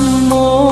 nam mô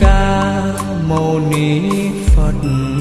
ca mâu ni phật.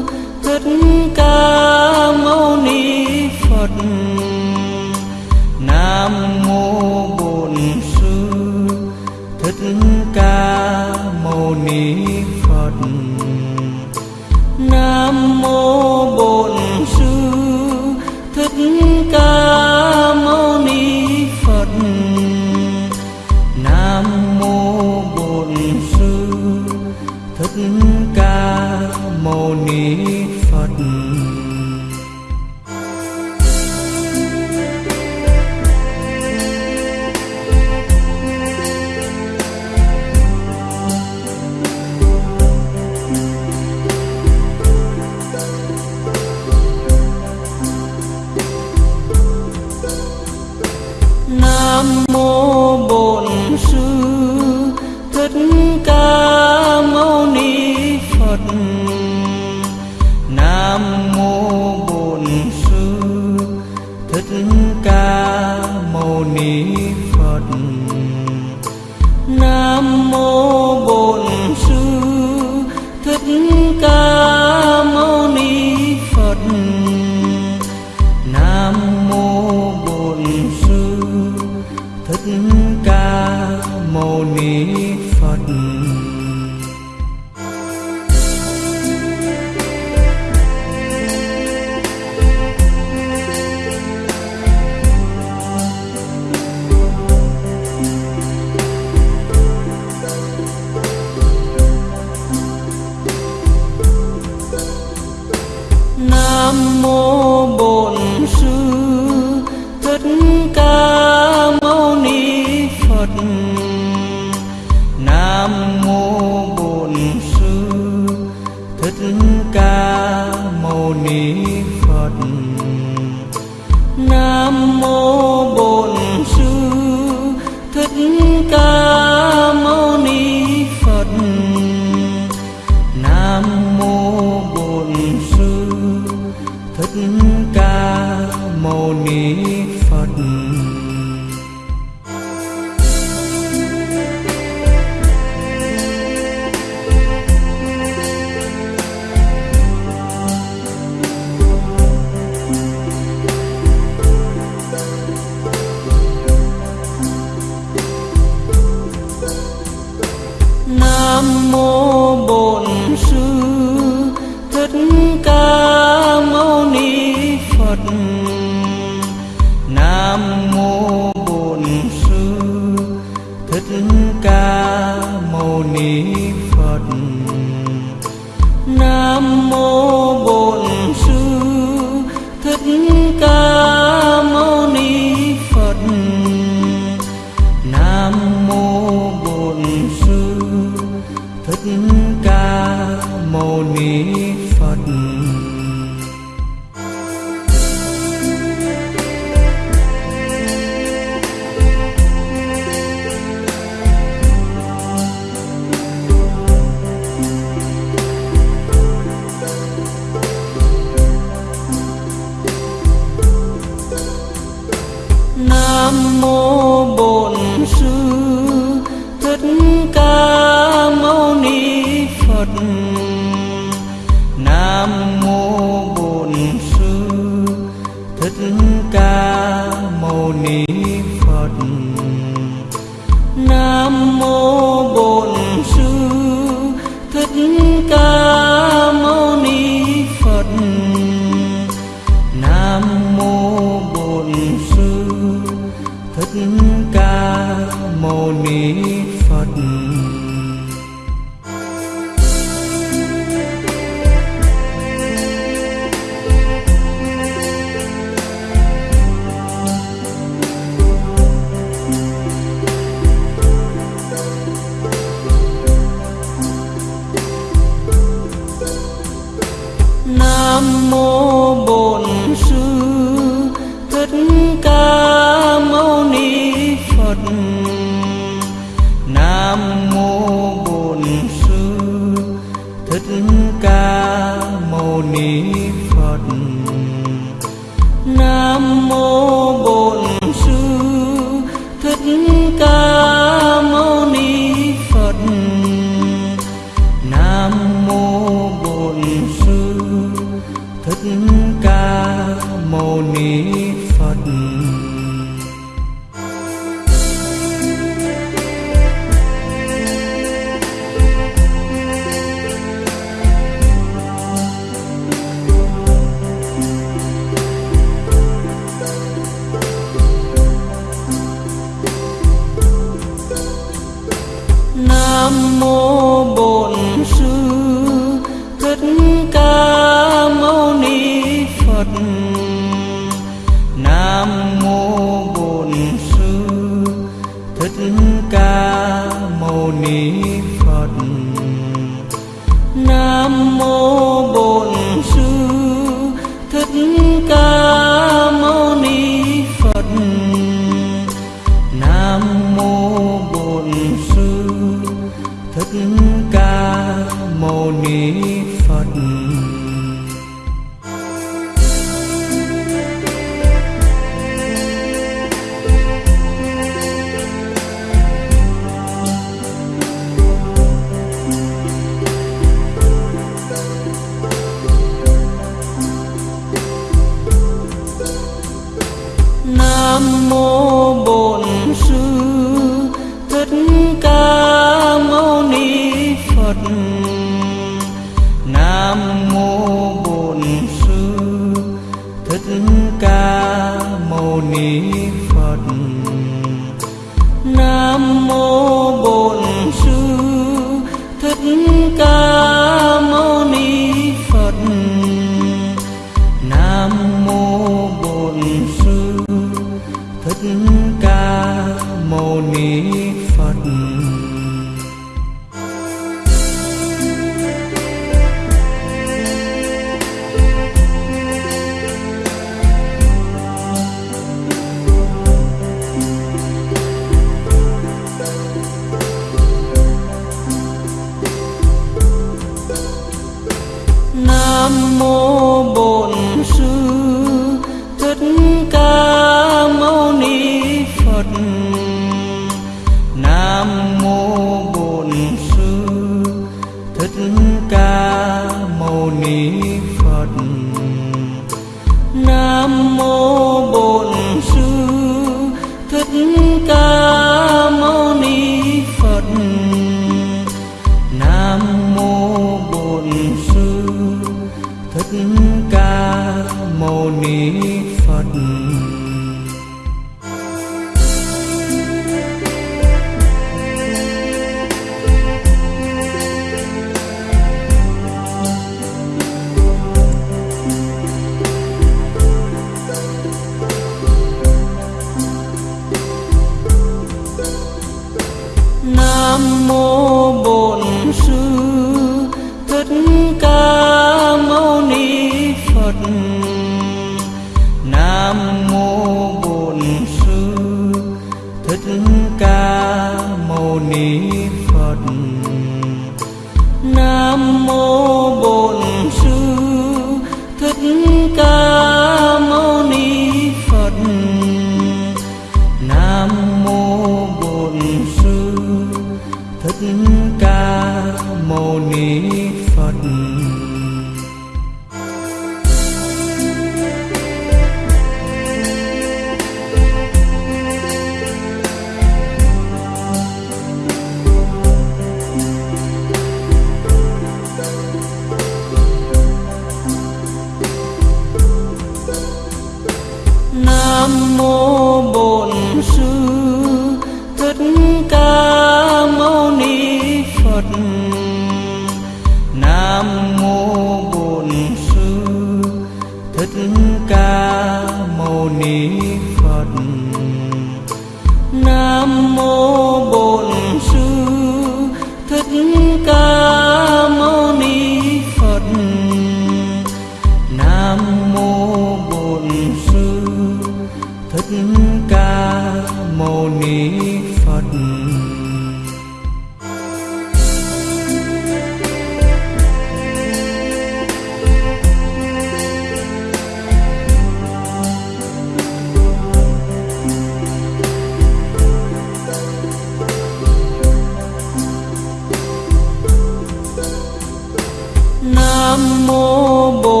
Nam mô bổn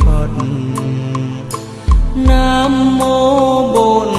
phật. Nam mô bổn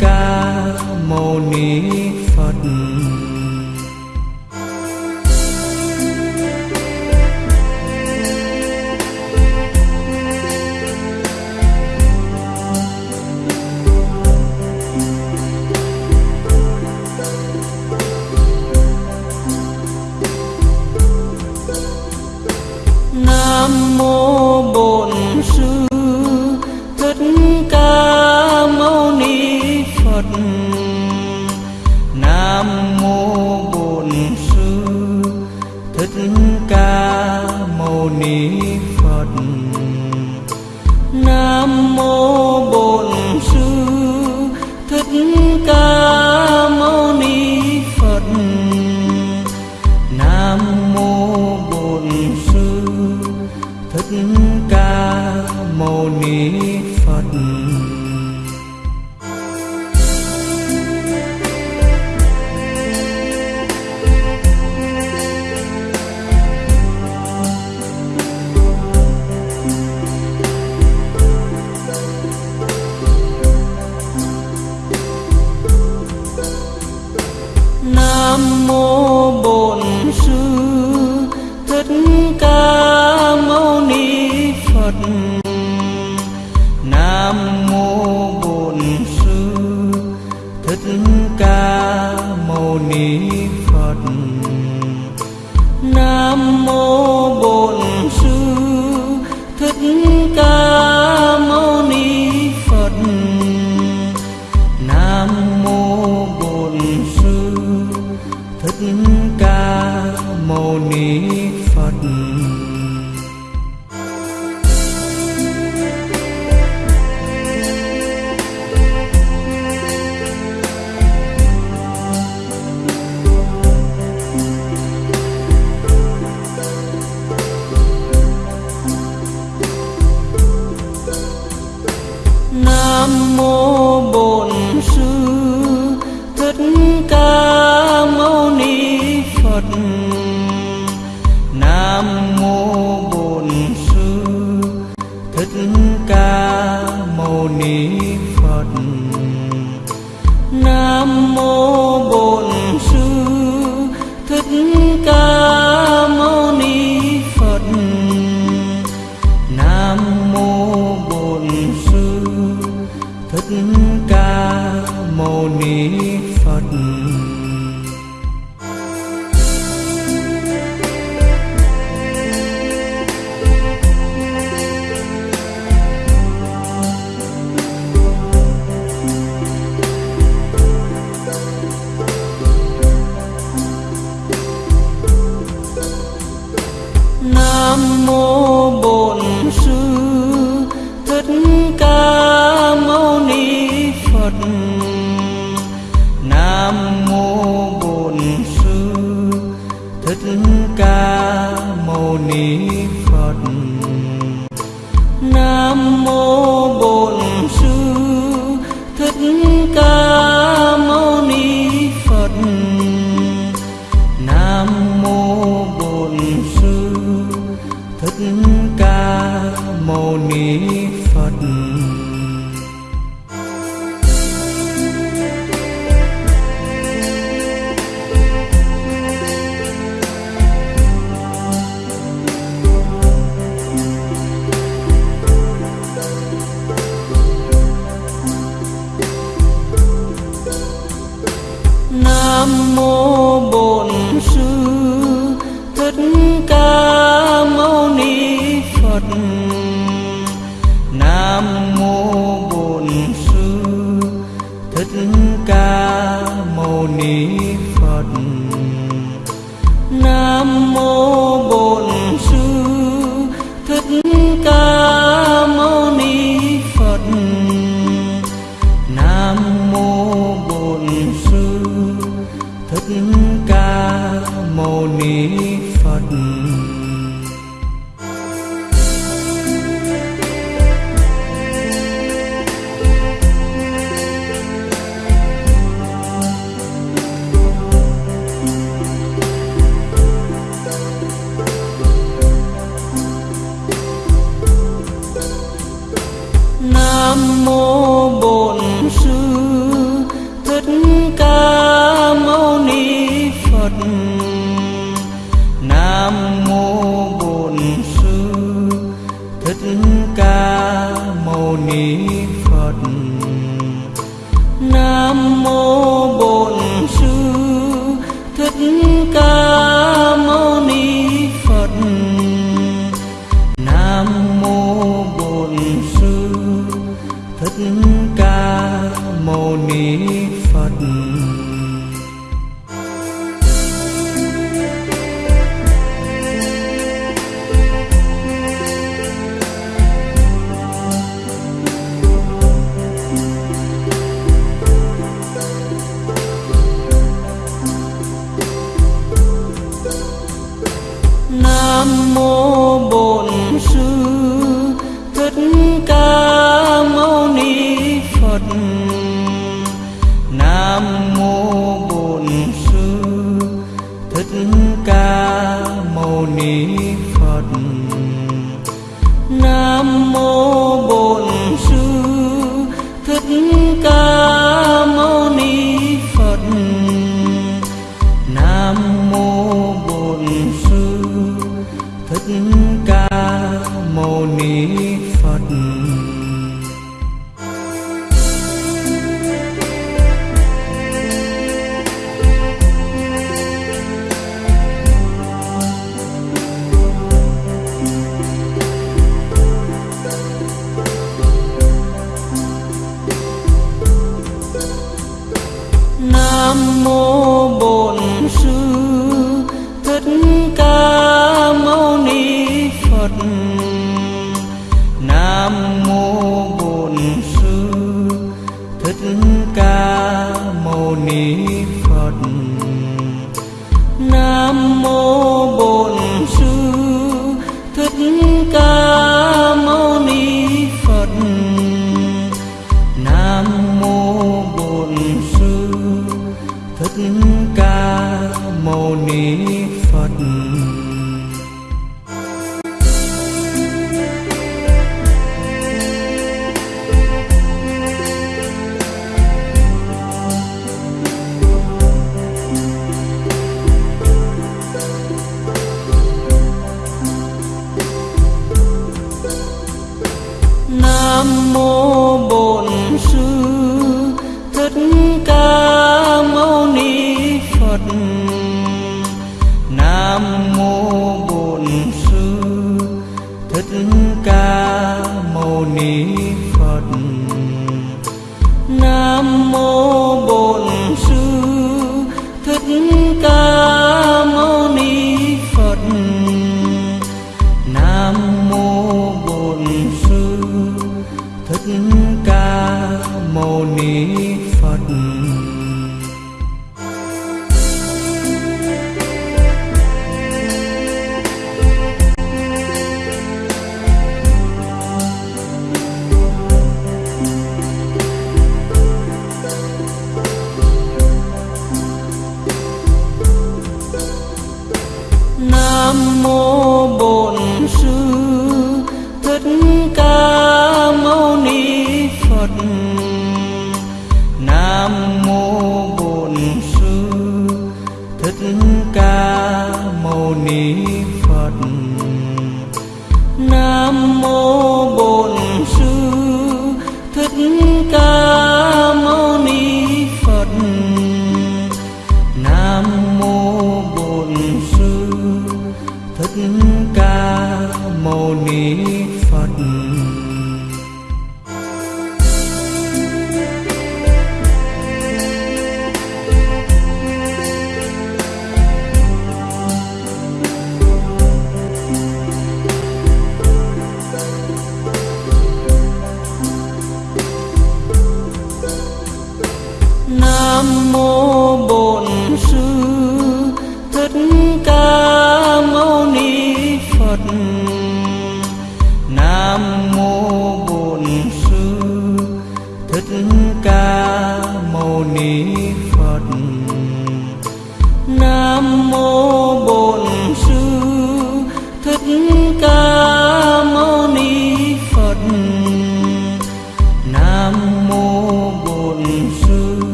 ca mâu ni